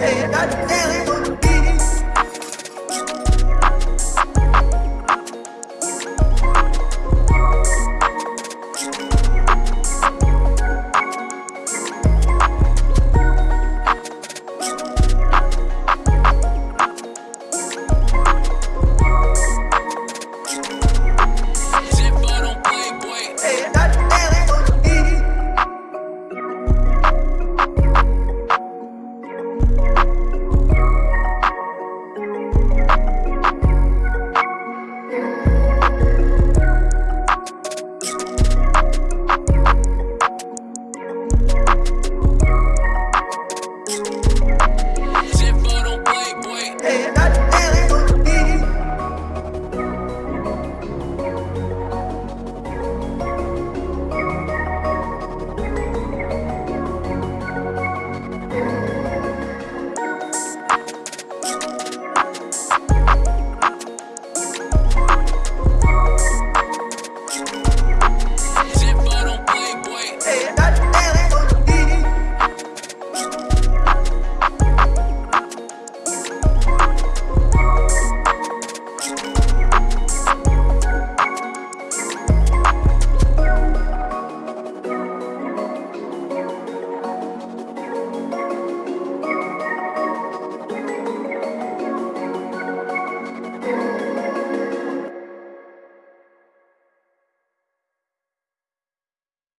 Hey, goddamn,